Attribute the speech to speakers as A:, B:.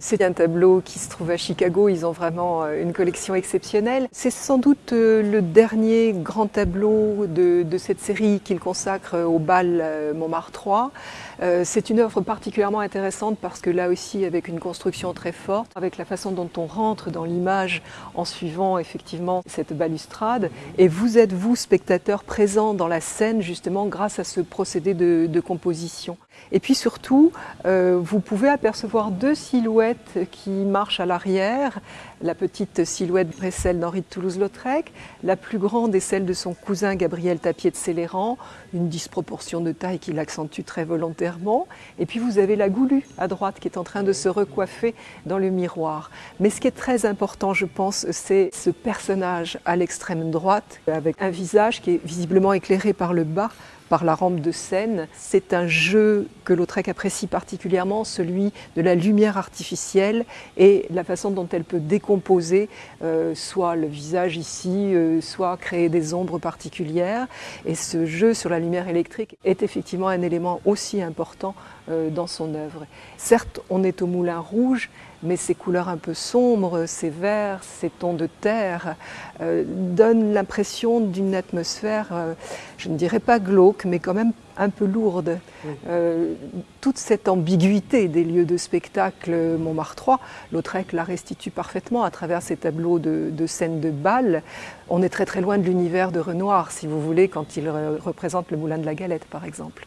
A: C'est un tableau qui se trouve à Chicago, ils ont vraiment euh, une collection exceptionnelle. C'est sans doute euh, le dernier grand tableau de, de cette série qu'ils consacrent au bal euh, Montmartre 3. C'est une œuvre particulièrement intéressante parce que là aussi avec une construction très forte, avec la façon dont on rentre dans l'image en suivant effectivement cette balustrade. Et vous êtes, vous, spectateur, présent dans la scène justement grâce à ce procédé de, de composition. Et puis surtout, euh, vous pouvez apercevoir deux silhouettes qui marchent à l'arrière. La petite silhouette est celle d'Henri de Toulouse-Lautrec, la plus grande est celle de son cousin Gabriel Tapier de Céléran, une disproportion de taille qui l'accentue très volontairement. Et puis vous avez la Goulue à droite qui est en train de se recoiffer dans le miroir. Mais ce qui est très important, je pense, c'est ce personnage à l'extrême droite, avec un visage qui est visiblement éclairé par le bas, par la rampe de scène. C'est un jeu que Lautrec apprécie particulièrement, celui de la lumière artificielle et la façon dont elle peut décomposer euh, soit le visage ici, euh, soit créer des ombres particulières. Et ce jeu sur la lumière électrique est effectivement un élément aussi important euh, dans son œuvre. Certes, on est au Moulin Rouge, mais ces couleurs un peu sombres, ces verts, ces tons de terre, donnent l'impression d'une atmosphère, je ne dirais pas glauque, mais quand même un peu lourde. Euh, toute cette ambiguïté des lieux de spectacle Montmartre 3, Lautrec la restitue parfaitement à travers ces tableaux de, de scènes de bal. On est très très loin de l'univers de Renoir, si vous voulez, quand il représente le Moulin de la Galette, par exemple.